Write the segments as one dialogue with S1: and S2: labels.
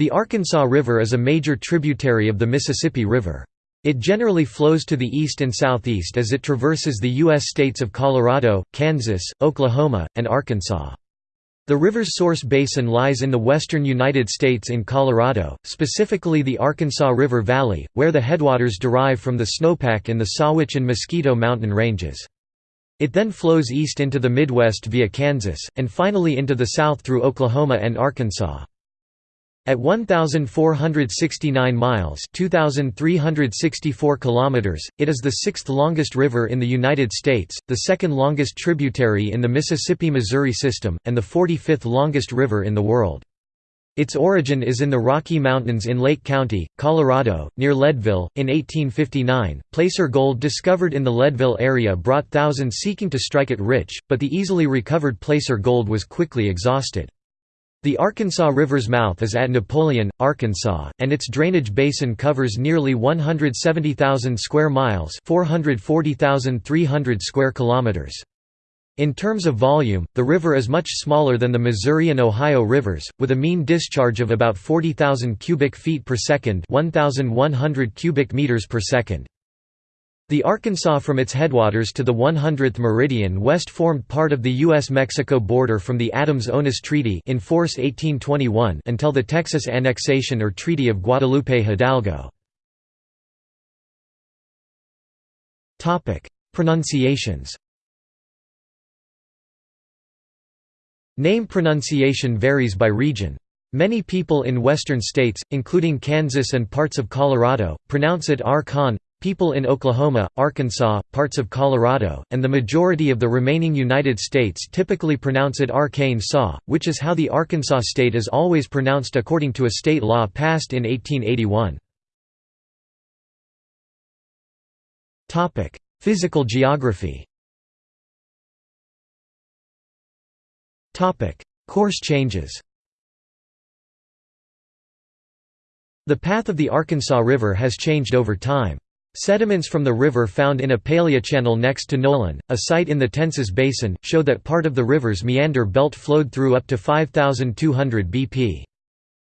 S1: The Arkansas River is a major tributary of the Mississippi River. It generally flows to the east and southeast as it traverses the U.S. states of Colorado, Kansas, Oklahoma, and Arkansas. The river's source basin lies in the western United States in Colorado, specifically the Arkansas River Valley, where the headwaters derive from the snowpack in the Sawatch and Mosquito mountain ranges. It then flows east into the Midwest via Kansas, and finally into the south through Oklahoma and Arkansas. At 1469 miles, 2364 kilometers, it is the sixth-longest river in the United States, the second-longest tributary in the Mississippi-Missouri system, and the 45th longest river in the world. Its origin is in the Rocky Mountains in Lake County, Colorado, near Leadville. In 1859, placer gold discovered in the Leadville area brought thousands seeking to strike it rich, but the easily recovered placer gold was quickly exhausted. The Arkansas River's mouth is at Napoleon, Arkansas, and its drainage basin covers nearly 170,000 square miles, 440,300 square kilometers. In terms of volume, the river is much smaller than the Missouri and Ohio rivers, with a mean discharge of about 40,000 cubic feet per second, 1,100 cubic meters per second. The Arkansas from its headwaters to the 100th meridian west formed part of the U.S.-Mexico border from the Adams-Onis Treaty in force 1821 until the Texas annexation or Treaty of Guadalupe-Hidalgo. Pronunciations Name pronunciation varies by region. Many people in western states, including Kansas and parts of Colorado, pronounce it Arkan, People in Oklahoma, Arkansas, parts of Colorado, and the majority of the remaining United States typically pronounce it Arcane Saw, which is how the Arkansas state is always pronounced according to a state law passed in 1881. Physical geography Course changes The path of the Arkansas River has changed over time. Sediments from the river found in a paleochannel next to Nolan, a site in the Tensas Basin, show that part of the river's meander belt flowed through up to 5200 BP.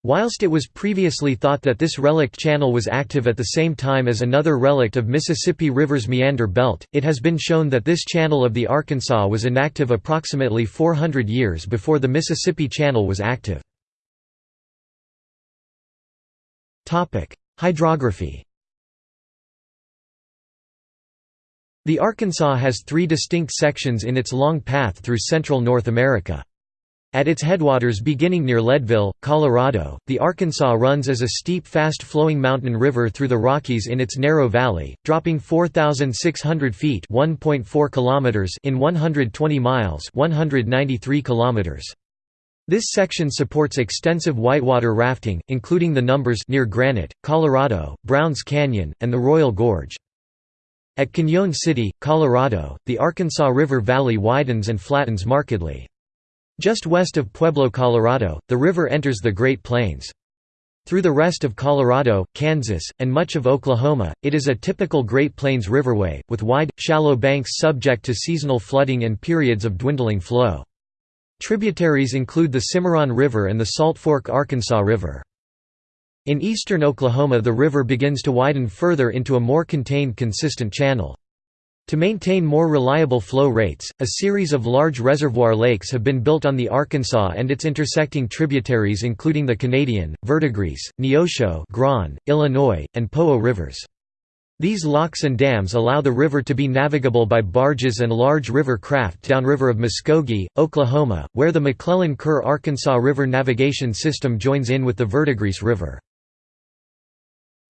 S1: Whilst it was previously thought that this relict channel was active at the same time as another relict of Mississippi River's meander belt, it has been shown that this channel of the Arkansas was inactive approximately 400 years before the Mississippi Channel was active. Hydrography The Arkansas has three distinct sections in its long path through central North America. At its headwaters beginning near Leadville, Colorado, the Arkansas runs as a steep fast-flowing mountain river through the Rockies in its narrow valley, dropping 4,600 feet kilometers in 120 miles 193 kilometers. This section supports extensive whitewater rafting, including the Numbers near Granite, Colorado, Browns Canyon, and the Royal Gorge. At Cañon City, Colorado, the Arkansas River Valley widens and flattens markedly. Just west of Pueblo, Colorado, the river enters the Great Plains. Through the rest of Colorado, Kansas, and much of Oklahoma, it is a typical Great Plains riverway, with wide, shallow banks subject to seasonal flooding and periods of dwindling flow. Tributaries include the Cimarron River and the Salt Fork Arkansas River. In eastern Oklahoma the river begins to widen further into a more contained consistent channel. To maintain more reliable flow rates, a series of large reservoir lakes have been built on the Arkansas and its intersecting tributaries including the Canadian, Verdigris, Neosho Grand, Illinois, and Poteau rivers. These locks and dams allow the river to be navigable by barges and large river craft downriver of Muskogee, Oklahoma, where the McClellan-Kerr Arkansas River navigation system joins in with the Verdigris River.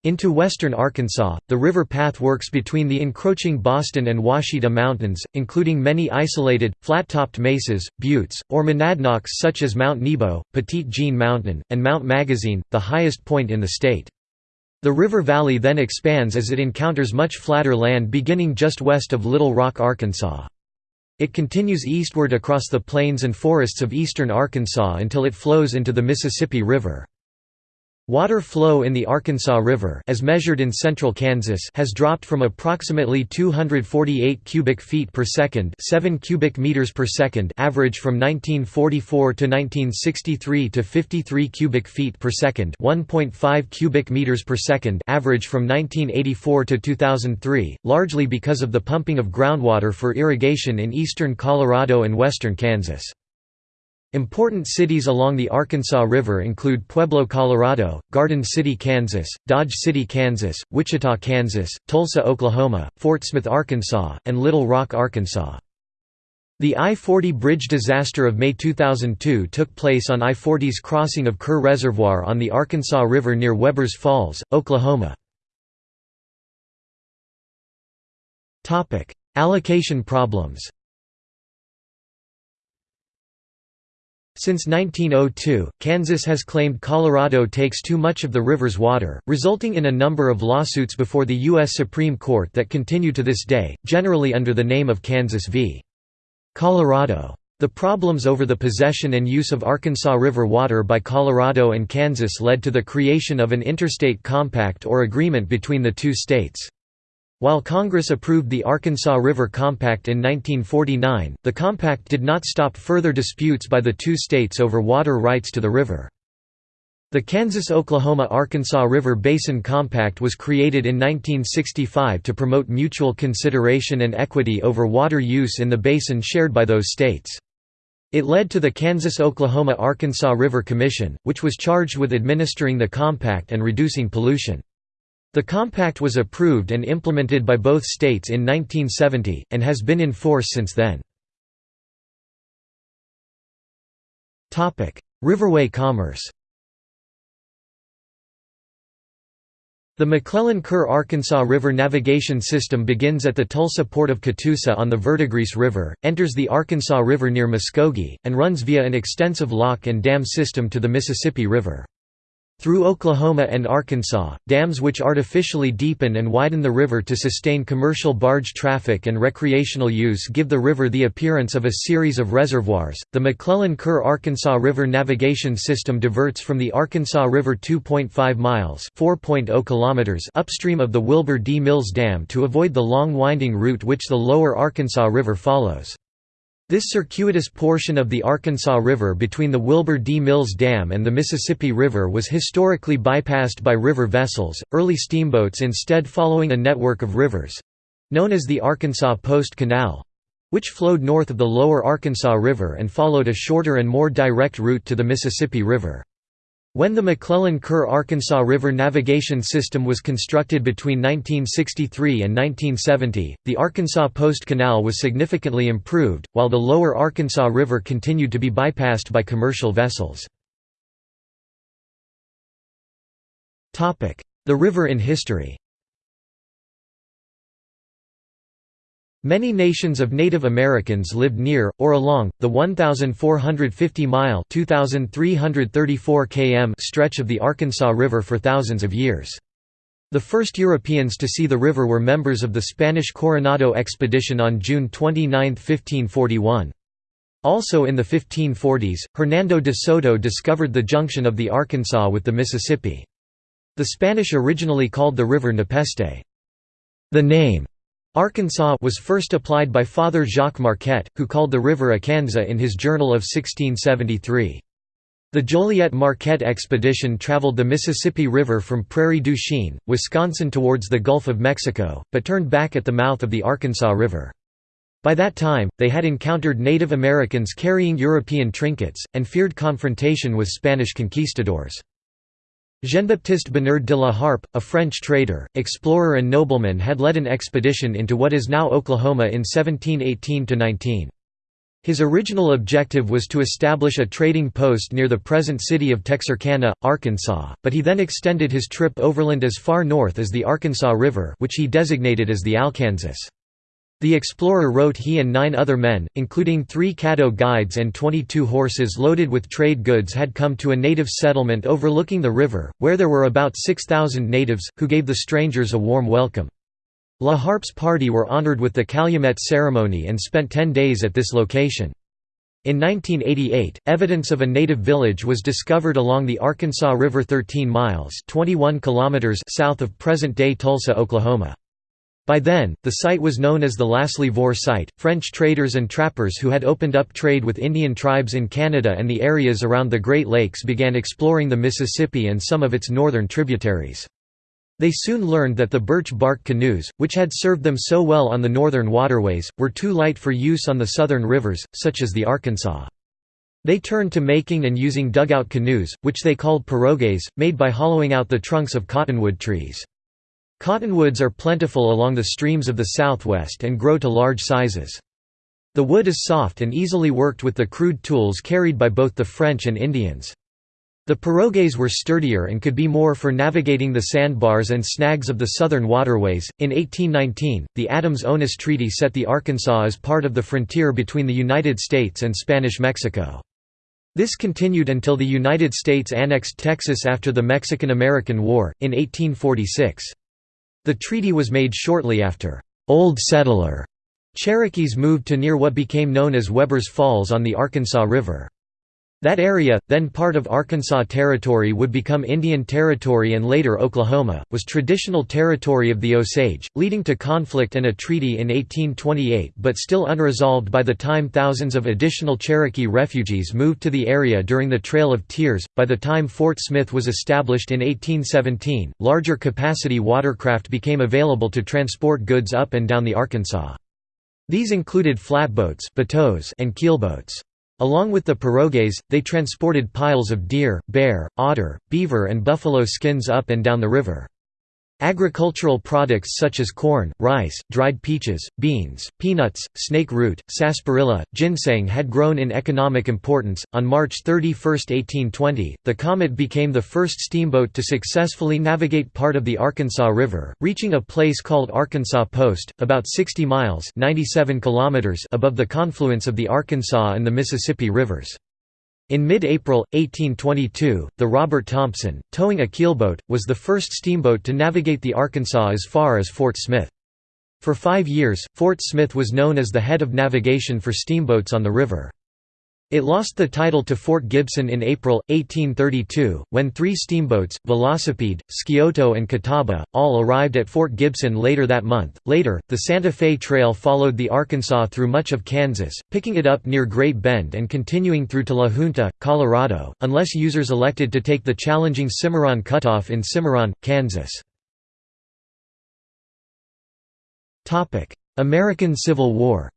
S1: Into western Arkansas, the river path works between the encroaching Boston and Ouachita Mountains, including many isolated, flat-topped mesas, buttes, or monadnocks such as Mount Nebo, Petit Jean Mountain, and Mount Magazine, the highest point in the state. The river valley then expands as it encounters much flatter land beginning just west of Little Rock, Arkansas. It continues eastward across the plains and forests of eastern Arkansas until it flows into the Mississippi River. Water flow in the Arkansas River as measured in central Kansas has dropped from approximately 248 cubic feet per second, 7 cubic meters per second average from 1944 to 1963 to 53 cubic feet per second, 1.5 cubic meters per second average from 1984 to 2003, largely because of the pumping of groundwater for irrigation in eastern Colorado and western Kansas. Important cities along the Arkansas River include Pueblo, Colorado, Garden City, Kansas, Dodge City, Kansas, Wichita, Kansas, Tulsa, Oklahoma, Fort Smith, Arkansas, and Little Rock, Arkansas. The I-40 bridge disaster of May 2002 took place on I-40's crossing of Kerr Reservoir on the Arkansas River near Webbers Falls, Oklahoma. Allocation problems Since 1902, Kansas has claimed Colorado takes too much of the river's water, resulting in a number of lawsuits before the U.S. Supreme Court that continue to this day, generally under the name of Kansas v. Colorado. The problems over the possession and use of Arkansas River water by Colorado and Kansas led to the creation of an interstate compact or agreement between the two states. While Congress approved the Arkansas River Compact in 1949, the compact did not stop further disputes by the two states over water rights to the river. The Kansas-Oklahoma-Arkansas River Basin Compact was created in 1965 to promote mutual consideration and equity over water use in the basin shared by those states. It led to the Kansas-Oklahoma-Arkansas River Commission, which was charged with administering the compact and reducing pollution. The compact was approved and implemented by both states in 1970, and has been in force since then. Riverway commerce The McClellan-Kerr Arkansas River navigation system begins at the Tulsa port of Catoosa on the Verdigris River, enters the Arkansas River near Muskogee, and runs via an extensive lock and dam system to the Mississippi River. Through Oklahoma and Arkansas, dams which artificially deepen and widen the river to sustain commercial barge traffic and recreational use give the river the appearance of a series of reservoirs. The McClellan-Kerr Arkansas River navigation system diverts from the Arkansas River 2.5 miles (4.0 kilometers) upstream of the Wilbur D. Mills Dam to avoid the long winding route which the lower Arkansas River follows. This circuitous portion of the Arkansas River between the Wilbur D. Mills Dam and the Mississippi River was historically bypassed by river vessels, early steamboats instead following a network of rivers—known as the Arkansas Post Canal—which flowed north of the lower Arkansas River and followed a shorter and more direct route to the Mississippi River. When the McClellan-Kerr Arkansas River navigation system was constructed between 1963 and 1970, the Arkansas Post Canal was significantly improved, while the lower Arkansas River continued to be bypassed by commercial vessels. The river in history Many nations of Native Americans lived near, or along, the 1,450-mile km stretch of the Arkansas River for thousands of years. The first Europeans to see the river were members of the Spanish Coronado expedition on June 29, 1541. Also in the 1540s, Hernando de Soto discovered the junction of the Arkansas with the Mississippi. The Spanish originally called the river Nepeste. The name Arkansas was first applied by Father Jacques Marquette, who called the river Akansa in his journal of 1673. The Joliet Marquette expedition traveled the Mississippi River from Prairie du Chien, Wisconsin towards the Gulf of Mexico, but turned back at the mouth of the Arkansas River. By that time, they had encountered Native Americans carrying European trinkets, and feared confrontation with Spanish conquistadors. Jean-Baptiste Bernard de la Harpe, a French trader, explorer and nobleman had led an expedition into what is now Oklahoma in 1718–19. His original objective was to establish a trading post near the present city of Texarkana, Arkansas, but he then extended his trip overland as far north as the Arkansas River which he designated as the Alkansas. The explorer wrote he and nine other men, including three Caddo guides and 22 horses loaded with trade goods had come to a native settlement overlooking the river, where there were about 6,000 natives, who gave the strangers a warm welcome. La Harpe's party were honored with the Calumet ceremony and spent ten days at this location. In 1988, evidence of a native village was discovered along the Arkansas River 13 miles 21 kilometers south of present-day Tulsa, Oklahoma. By then, the site was known as the Lasley Vore site. French traders and trappers who had opened up trade with Indian tribes in Canada and the areas around the Great Lakes began exploring the Mississippi and some of its northern tributaries. They soon learned that the birch bark canoes, which had served them so well on the northern waterways, were too light for use on the southern rivers, such as the Arkansas. They turned to making and using dugout canoes, which they called pirogues, made by hollowing out the trunks of cottonwood trees. Cottonwoods are plentiful along the streams of the southwest and grow to large sizes. The wood is soft and easily worked with the crude tools carried by both the French and Indians. The pirogues were sturdier and could be more for navigating the sandbars and snags of the southern waterways. In 1819, the Adams-Onis Treaty set the Arkansas as part of the frontier between the United States and Spanish Mexico. This continued until the United States annexed Texas after the Mexican–American War, in 1846. The treaty was made shortly after Old Settler Cherokees moved to near what became known as Webbers Falls on the Arkansas River. That area, then part of Arkansas Territory would become Indian Territory and later Oklahoma, was traditional territory of the Osage, leading to conflict and a treaty in 1828 but still unresolved by the time thousands of additional Cherokee refugees moved to the area during the Trail of Tears. By the time Fort Smith was established in 1817, larger capacity watercraft became available to transport goods up and down the Arkansas. These included flatboats and keelboats. Along with the pirogues, they transported piles of deer, bear, otter, beaver and buffalo skins up and down the river. Agricultural products such as corn, rice, dried peaches, beans, peanuts, snake root, sarsaparilla, ginseng had grown in economic importance. On March 31, 1820, the Comet became the first steamboat to successfully navigate part of the Arkansas River, reaching a place called Arkansas Post, about 60 miles (97 kilometers) above the confluence of the Arkansas and the Mississippi rivers. In mid-April, 1822, the Robert Thompson, towing a keelboat, was the first steamboat to navigate the Arkansas as far as Fort Smith. For five years, Fort Smith was known as the head of navigation for steamboats on the river. It lost the title to Fort Gibson in April, 1832, when three steamboats, Velocipede, Scioto and Catawba, all arrived at Fort Gibson later that month. Later, the Santa Fe Trail followed the Arkansas through much of Kansas, picking it up near Great Bend and continuing through to La Junta, Colorado, unless users elected to take the challenging Cimarron Cutoff in Cimarron, Kansas. American Civil War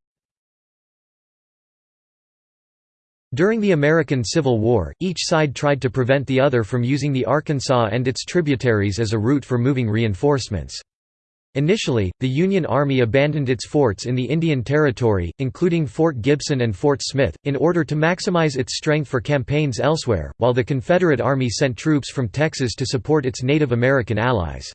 S1: During the American Civil War, each side tried to prevent the other from using the Arkansas and its tributaries as a route for moving reinforcements. Initially, the Union Army abandoned its forts in the Indian Territory, including Fort Gibson and Fort Smith, in order to maximize its strength for campaigns elsewhere, while the Confederate Army sent troops from Texas to support its Native American allies.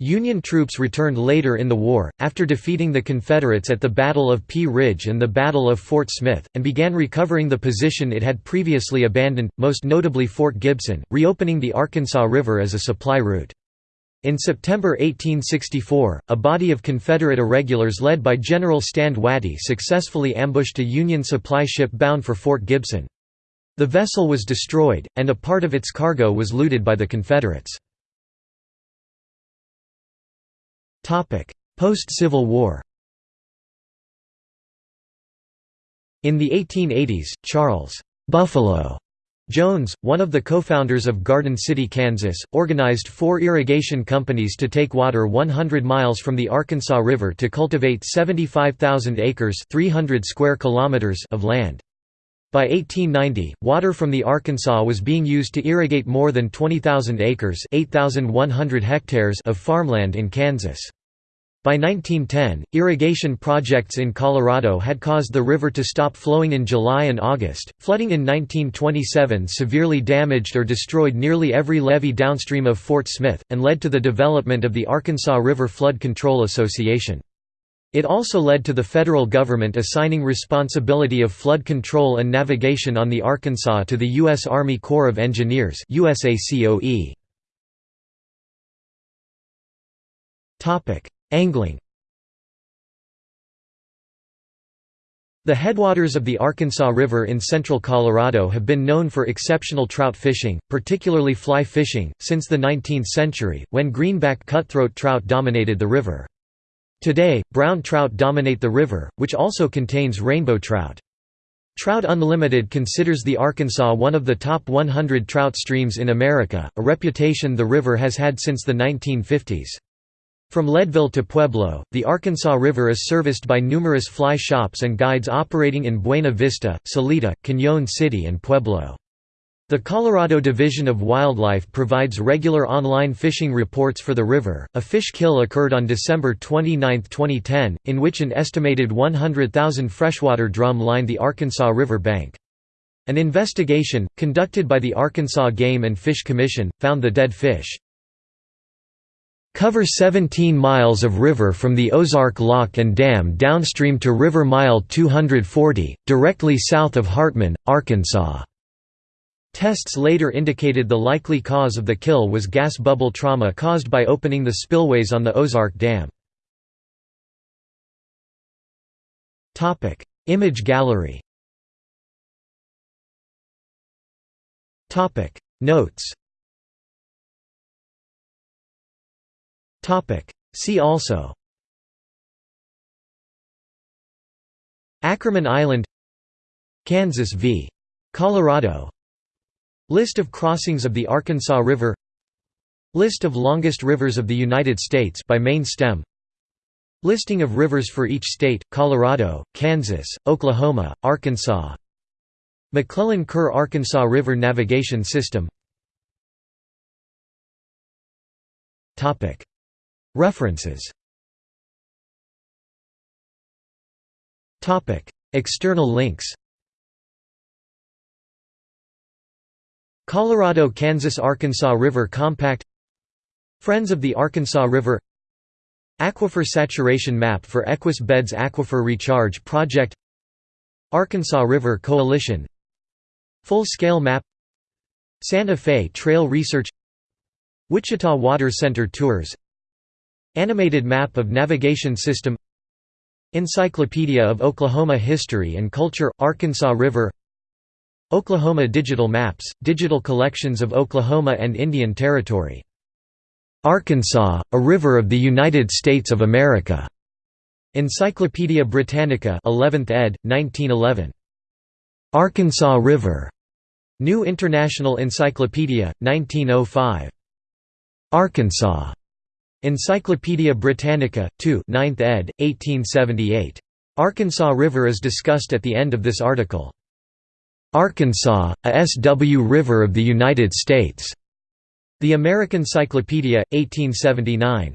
S1: Union troops returned later in the war, after defeating the Confederates at the Battle of Pea Ridge and the Battle of Fort Smith, and began recovering the position it had previously abandoned, most notably Fort Gibson, reopening the Arkansas River as a supply route. In September 1864, a body of Confederate irregulars led by General Stand Watie successfully ambushed a Union supply ship bound for Fort Gibson. The vessel was destroyed, and a part of its cargo was looted by the Confederates. Post-Civil War In the 1880s, Charles Buffalo Jones, one of the co-founders of Garden City, Kansas, organized four irrigation companies to take water 100 miles from the Arkansas River to cultivate 75,000 acres 300 square kilometers of land. By 1890, water from the Arkansas was being used to irrigate more than 20,000 acres 8,100 hectares of farmland in Kansas. By 1910, irrigation projects in Colorado had caused the river to stop flowing in July and August. Flooding in 1927 severely damaged or destroyed nearly every levee downstream of Fort Smith, and led to the development of the Arkansas River Flood Control Association. It also led to the federal government assigning responsibility of flood control and navigation on the Arkansas to the U.S. Army Corps of Engineers USACOE. Angling The headwaters of the Arkansas River in central Colorado have been known for exceptional trout fishing, particularly fly fishing, since the 19th century, when greenback cutthroat trout dominated the river. Today, brown trout dominate the river, which also contains rainbow trout. Trout Unlimited considers the Arkansas one of the top 100 trout streams in America, a reputation the river has had since the 1950s. From Leadville to Pueblo, the Arkansas River is serviced by numerous fly shops and guides operating in Buena Vista, Salida, Cañon City and Pueblo. The Colorado Division of Wildlife provides regular online fishing reports for the river. A fish kill occurred on December 29, 2010, in which an estimated 100,000 freshwater drum lined the Arkansas River bank. An investigation, conducted by the Arkansas Game and Fish Commission, found the dead fish cover 17 miles of river from the Ozark Lock and Dam downstream to River Mile 240, directly south of Hartman, Arkansas. Tests later indicated the likely cause of the kill was gas bubble trauma caused by opening the spillways on the Ozark Dam. Image gallery Notes See also Ackerman Island Kansas v. Colorado List of crossings of the Arkansas River. List of longest rivers of the United States by main stem. Listing of rivers for each state, Colorado, Kansas, Oklahoma, Arkansas. McClellan-Kerr Arkansas River Navigation System. References. External links Colorado–Kansas–Arkansas River Compact Friends of the Arkansas River Aquifer saturation map for Equus Beds Aquifer Recharge Project Arkansas River Coalition Full-scale map Santa Fe Trail Research Wichita Water Center Tours Animated map of navigation system Encyclopedia of Oklahoma History and Culture – Arkansas River Oklahoma Digital Maps – Digital collections of Oklahoma and Indian Territory. Arkansas, a river of the United States of America. Encyclopædia Britannica 11th ed., 1911. Arkansas River. New International Encyclopedia, 1905. Arkansas. Encyclopædia Britannica, 2 9th ed., 1878. Arkansas River is discussed at the end of this article. Arkansas, a SW River of the United States. The American Cyclopedia, 1879.